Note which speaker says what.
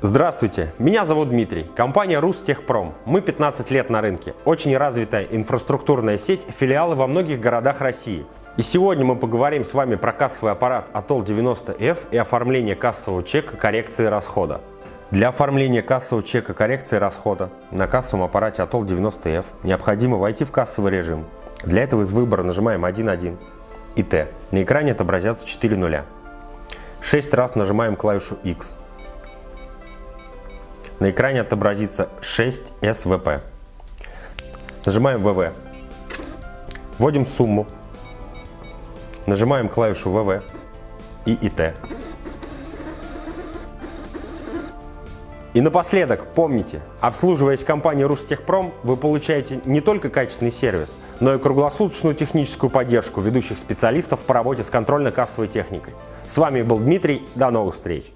Speaker 1: Здравствуйте, меня зовут Дмитрий, компания Рустехпром. Мы 15 лет на рынке, очень развитая инфраструктурная сеть, филиалы во многих городах России. И сегодня мы поговорим с вами про кассовый аппарат Atoll 90F и оформление кассового чека коррекции расхода. Для оформления кассового чека коррекции расхода на кассовом аппарате Atoll 90F необходимо войти в кассовый режим. Для этого из выбора нажимаем 1.1 и T. На экране отобразятся 4 нуля. 6 раз нажимаем клавишу X. На экране отобразится 6 СВП. Нажимаем ВВ. Вводим сумму. Нажимаем клавишу ВВ и ИТ. И напоследок, помните, обслуживаясь компанией Рустехпром, вы получаете не только качественный сервис, но и круглосуточную техническую поддержку ведущих специалистов по работе с контрольно-кассовой техникой. С вами был Дмитрий, до новых встреч!